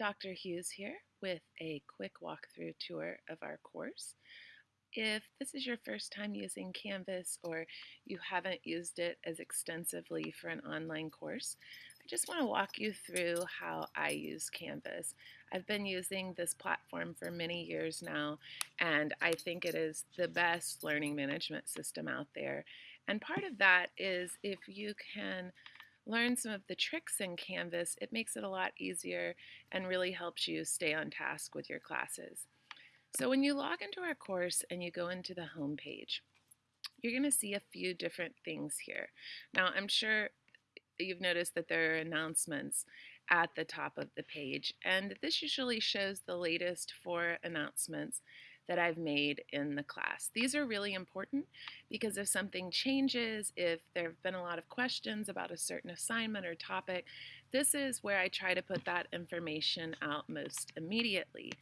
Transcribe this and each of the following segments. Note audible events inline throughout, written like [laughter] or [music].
Dr. Hughes here with a quick walkthrough tour of our course. If this is your first time using Canvas or you haven't used it as extensively for an online course, I just want to walk you through how I use Canvas. I've been using this platform for many years now and I think it is the best learning management system out there. And part of that is if you can learn some of the tricks in Canvas, it makes it a lot easier and really helps you stay on task with your classes. So when you log into our course and you go into the home page, you're going to see a few different things here. Now, I'm sure you've noticed that there are announcements at the top of the page, and this usually shows the latest four announcements that I've made in the class. These are really important because if something changes, if there have been a lot of questions about a certain assignment or topic, this is where I try to put that information out most immediately.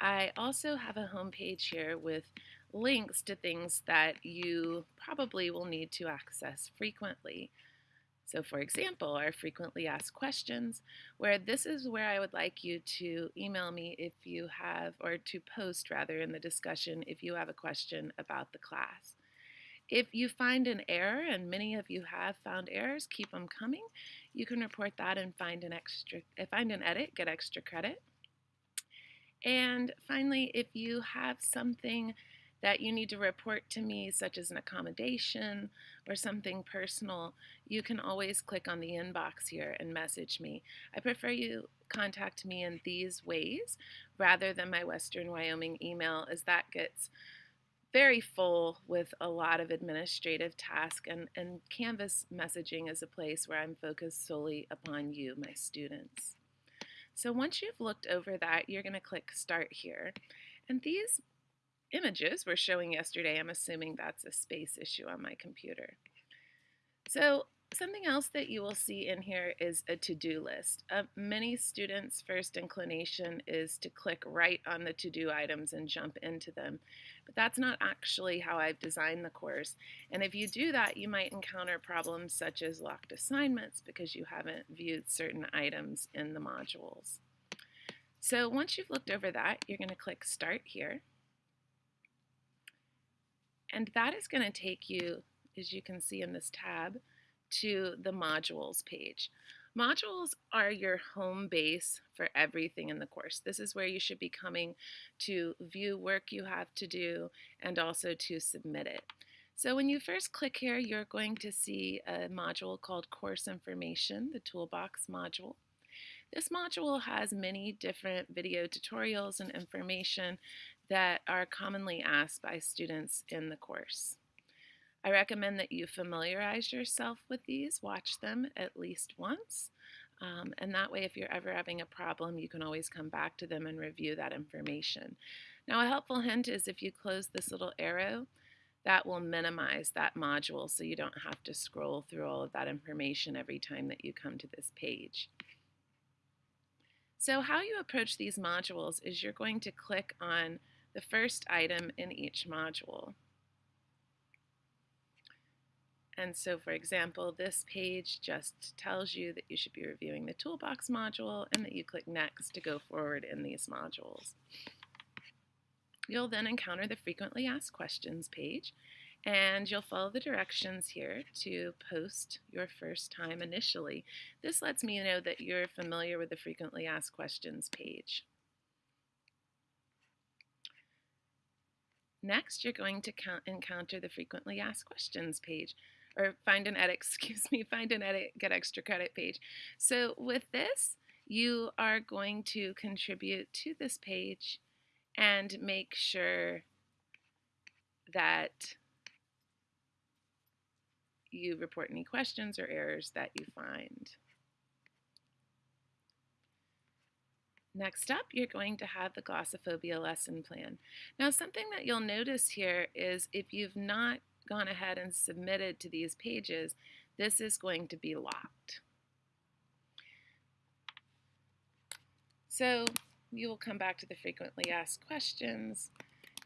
I also have a home page here with links to things that you probably will need to access frequently. So for example, our frequently asked questions, where this is where I would like you to email me if you have, or to post rather in the discussion if you have a question about the class. If you find an error, and many of you have found errors, keep them coming. You can report that and find an extra, uh, find an edit, get extra credit. And finally, if you have something that you need to report to me, such as an accommodation or something personal, you can always click on the inbox here and message me. I prefer you contact me in these ways rather than my Western Wyoming email, as that gets very full with a lot of administrative tasks, and, and Canvas messaging is a place where I'm focused solely upon you, my students. So once you've looked over that, you're going to click Start here. And these images we're showing yesterday, I'm assuming that's a space issue on my computer. So something else that you will see in here is a to-do list. Uh, many students' first inclination is to click right on the to-do items and jump into them. But that's not actually how I've designed the course. And if you do that, you might encounter problems such as locked assignments because you haven't viewed certain items in the modules. So once you've looked over that, you're going to click Start here. And that is going to take you, as you can see in this tab, to the modules page. Modules are your home base for everything in the course. This is where you should be coming to view work you have to do and also to submit it. So when you first click here, you're going to see a module called Course Information, the Toolbox module. This module has many different video tutorials and information that are commonly asked by students in the course. I recommend that you familiarize yourself with these, watch them at least once, um, and that way if you're ever having a problem you can always come back to them and review that information. Now a helpful hint is if you close this little arrow, that will minimize that module so you don't have to scroll through all of that information every time that you come to this page. So how you approach these modules is you're going to click on the first item in each module. And so, for example, this page just tells you that you should be reviewing the Toolbox module and that you click Next to go forward in these modules. You'll then encounter the Frequently Asked Questions page, and you'll follow the directions here to post your first time initially. This lets me know that you're familiar with the Frequently Asked Questions page. Next, you're going to encounter the frequently asked questions page or find an edit, [laughs] excuse me, find an edit, get extra credit page. So with this, you are going to contribute to this page and make sure that you report any questions or errors that you find. Next up, you're going to have the glossophobia lesson plan. Now, something that you'll notice here is if you've not gone ahead and submitted to these pages, this is going to be locked. So you will come back to the frequently asked questions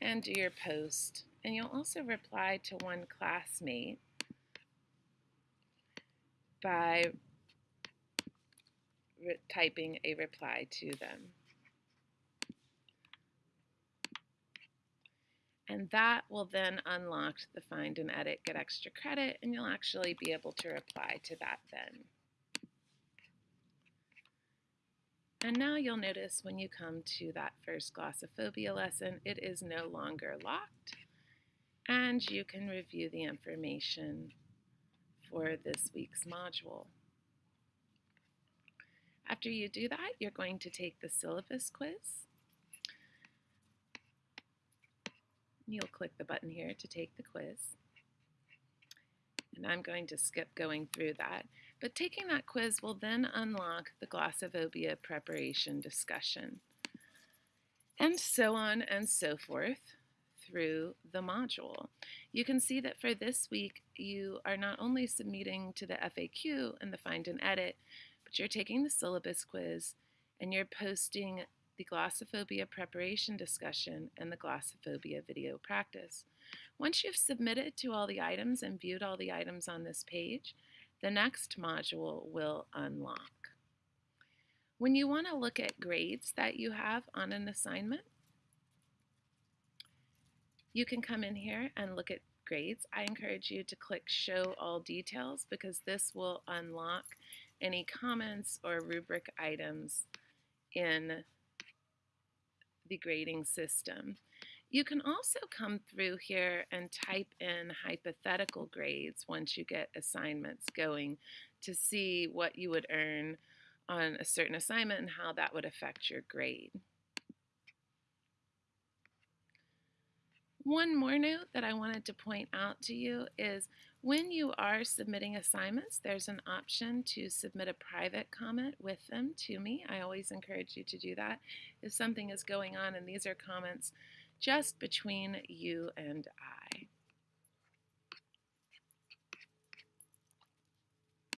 and do your post. And you'll also reply to one classmate by typing a reply to them. And that will then unlock the find and edit, get extra credit, and you'll actually be able to reply to that then. And now you'll notice when you come to that first glossophobia lesson, it is no longer locked, and you can review the information for this week's module. After you do that, you're going to take the syllabus quiz. You'll click the button here to take the quiz. And I'm going to skip going through that. But taking that quiz will then unlock the glossophobia preparation discussion. And so on and so forth through the module. You can see that for this week, you are not only submitting to the FAQ and the find and edit, but you're taking the syllabus quiz and you're posting the glossophobia preparation discussion and the glossophobia video practice. Once you've submitted to all the items and viewed all the items on this page, the next module will unlock. When you want to look at grades that you have on an assignment, you can come in here and look at grades. I encourage you to click Show All Details because this will unlock any comments or rubric items in the grading system. You can also come through here and type in hypothetical grades once you get assignments going to see what you would earn on a certain assignment and how that would affect your grade. One more note that I wanted to point out to you is when you are submitting assignments, there's an option to submit a private comment with them to me. I always encourage you to do that if something is going on and these are comments just between you and I.